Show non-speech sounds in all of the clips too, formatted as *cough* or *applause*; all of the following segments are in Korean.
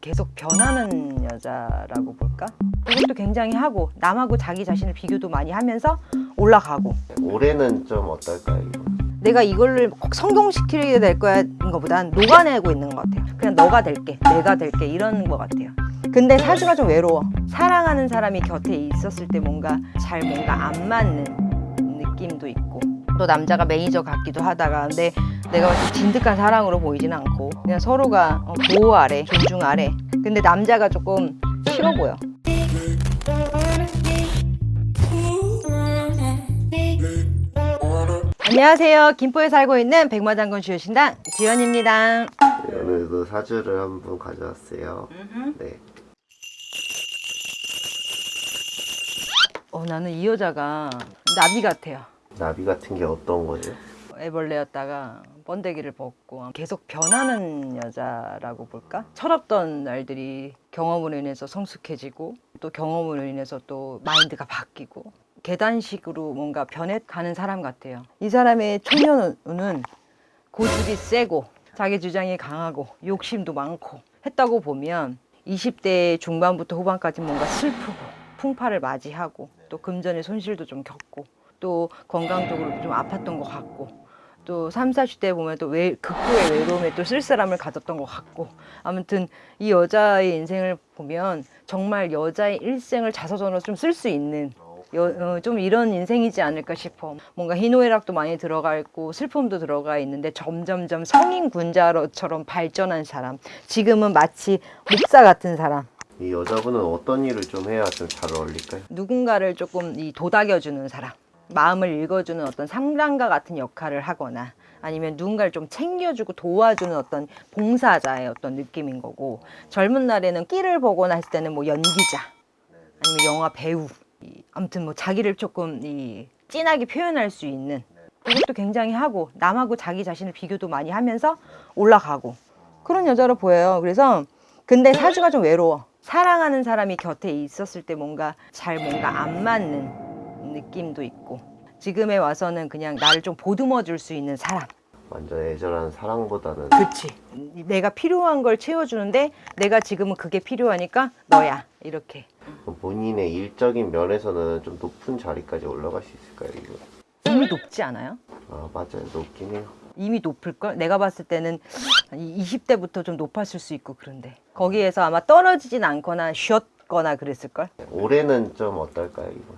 계속 변하는 여자라고 볼까? 이것도 굉장히 하고 남하고 자기 자신을 비교도 많이 하면서 올라가고 올해는 좀 어떨까요? 이거? 내가 이걸 꼭 성공시키게 될 거야인 것보단 녹아내고 있는 것 같아요 그냥 너가 될게 내가 될게 이런 것 같아요 근데 사주가 좀 외로워 사랑하는 사람이 곁에 있었을 때 뭔가 잘 뭔가 안 맞는 느낌도 있고 또 남자가 매니저 같기도 하다가 근데 내가 봤을 때 진득한 사랑으로 보이지는 않고 그냥 서로가 어, 보호 아래 존중 아래. 근데 남자가 조금 싫어 보여. 안녕하세요. 김포에 살고 있는 백마장군 주요신당 지연입니다. 네, 오늘도 사주를 한분 가져왔어요. 네. 어, 나는 이 여자가 나비 같아요 나비 같은 게 어떤 거죠? 애벌레였다가 번데기를 벗고 계속 변하는 여자라고 볼까? 철없던 날들이 경험으로 인해서 성숙해지고 또 경험으로 인해서 또 마인드가 바뀌고 계단식으로 뭔가 변해가는 사람 같아요. 이 사람의 초년은 고집이 세고 자기 주장이 강하고 욕심도 많고 했다고 보면 20대 중반부터 후반까지 뭔가 슬프고 풍파를 맞이하고 또 금전의 손실도 좀 겪고 또 건강적으로 좀 아팠던 것 같고 또 3, 40대 보면 또 외, 극도의 외로움에 또 쓸쓸함을 가졌던 것 같고 아무튼 이 여자의 인생을 보면 정말 여자의 일생을 자서전으로 좀 쓸 수 있는 여, 어, 좀 이런 인생이지 않을까 싶어. 뭔가 희노애락도 많이 들어가 있고 슬픔도 들어가 있는데 점점점 성인 군자처럼 발전한 사람 지금은 마치 목사 같은 사람. 이 여자분은 어떤 일을 좀 해야 좀 잘 어울릴까요? 누군가를 조금 이 도닥여주는 사람 마음을 읽어주는 어떤 상담가 같은 역할을 하거나 아니면 누군가를 좀 챙겨주고 도와주는 어떤 봉사자의 어떤 느낌인 거고 젊은 날에는 끼를 보거나 했을 때는 뭐 연기자 아니면 영화 배우 이, 아무튼 뭐 자기를 조금 이 진하게 표현할 수 있는 이것도 굉장히 하고 남하고 자기 자신을 비교도 많이 하면서 올라가고 그런 여자로 보여요. 그래서 근데 사주가 좀 외로워. 사랑하는 사람이 곁에 있었을 때 뭔가 잘 뭔가 안 맞는 느낌도 있고 지금에 와서는 그냥 나를 좀 보듬어 줄 수 있는 사람 완전 애절한 사랑보다는 그치 내가 필요한 걸 채워주는데 내가 지금은 그게 필요하니까 너야 이렇게 본인의 일적인 면에서는 좀 높은 자리까지 올라갈 수 있을까요? 이거? 이미 높지 않아요? 아 맞아요 높긴 해요. 이미 높을걸? 내가 봤을 때는 20대부터 좀 높았을 수 있고 그런데 거기에서 아마 떨어지진 않거나 쉬었거나 그랬을걸? 올해는 좀 어떨까요? 이거?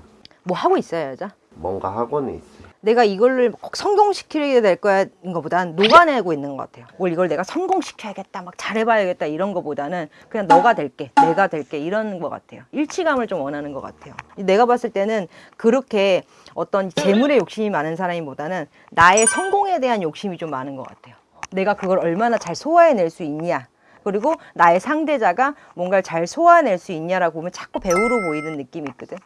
뭐 하고 있어요 여자? 뭔가 하고는 있어요. 내가 이걸 꼭 성공시키게 될 거야인 것보단 녹아내고 있는 것 같아요. 뭘 이걸 내가 성공시켜야겠다, 막 잘해봐야겠다 이런 것보다는 그냥 너가 될게, 내가 될게 이런 것 같아요. 일치감을 좀 원하는 것 같아요. 내가 봤을 때는 그렇게 어떤 재물에 욕심이 많은 사람보다는 나의 성공에 대한 욕심이 좀 많은 것 같아요. 내가 그걸 얼마나 잘 소화해낼 수 있냐. 그리고 나의 상대자가 뭔가를 잘 소화해낼 수 있냐라고 보면 자꾸 배우로 보이는 느낌이 있거든.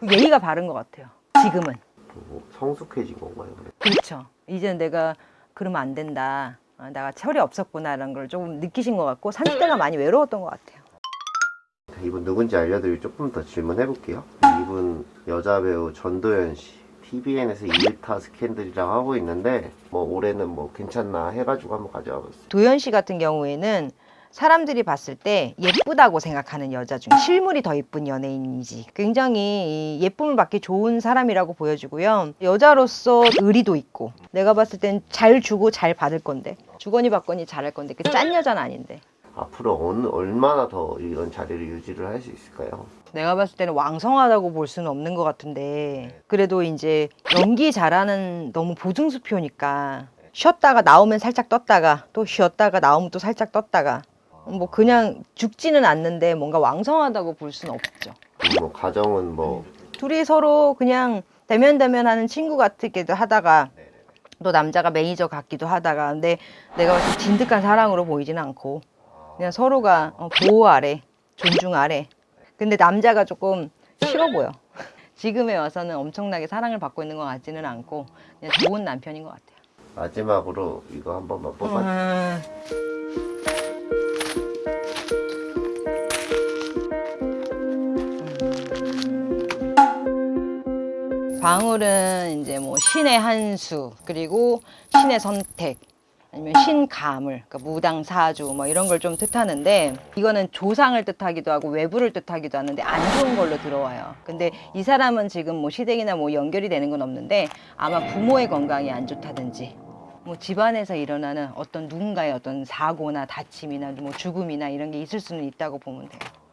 그 예의가 바른 것 같아요. 지금은. 뭐 성숙해진 건가요? 그렇죠. 이제는 내가 그러면 안 된다. 아, 내가 철이 없었구나 라는 걸 조금 느끼신 것 같고 30대가 많이 외로웠던 것 같아요. 이분 누군지 알려드리고 조금 더 질문해 볼게요. 이분 여자 배우 전도연 씨. TVN에서 2타 스캔들이라고 하고 있는데 뭐 올해는 뭐 괜찮나 해가지고 한번 가져와 봤어요. 도현 씨 같은 경우에는 사람들이 봤을 때 예쁘다고 생각하는 여자 중 실물이 더 예쁜 연예인이지. 굉장히 이 예쁨을 받기 좋은 사람이라고 보여지고요. 여자로서 의리도 있고 내가 봤을 땐 잘 주고 잘 받을 건데 주거니 받거니 잘할 건데 그 짠 여자는 아닌데. 앞으로 어느, 얼마나 더 이런 자리를 유지를 할 수 있을까요? 내가 봤을 때는 왕성하다고 볼 수는 없는 것 같은데 그래도 이제 연기 잘하는 너무 보증수표니까 쉬었다가 나오면 살짝 떴다가 또 쉬었다가 나오면 또 살짝 떴다가 뭐 그냥 죽지는 않는데 뭔가 왕성하다고 볼 수는 없죠. 뭐 가정은 뭐 둘이 서로 그냥 대면대면 하는 친구 같기도 하다가 또 남자가 매니저 같기도 하다가 근데 내가 진득한 사랑으로 보이지는 않고 그냥 서로가 어, 보호 아래 존중 아래. 근데 남자가 조금 싫어 보여. *laughs* 지금에 와서는 엄청나게 사랑을 받고 있는 것 같지는 않고 그냥 좋은 남편인 것 같아요. 마지막으로 이거 한 번만 뽑아 음, 방울은 이제 뭐 신의 한수 그리고 신의 선택 아니면 신가물, 그러니까 무당 사주 뭐 이런 걸 좀 뜻하는데 이거는 조상을 뜻하기도 하고 외부를 뜻하기도 하는데 안 좋은 걸로 들어와요. 근데 이 사람은 지금 뭐 시댁이나 뭐 연결이 되는 건 없는데 아마 부모의 건강이 안 좋다든지 뭐 집안에서 일어나는 어떤 누군가의 어떤 사고나 다침이나 뭐 죽음이나 이런 게 있을 수는 있다고 보면 돼요.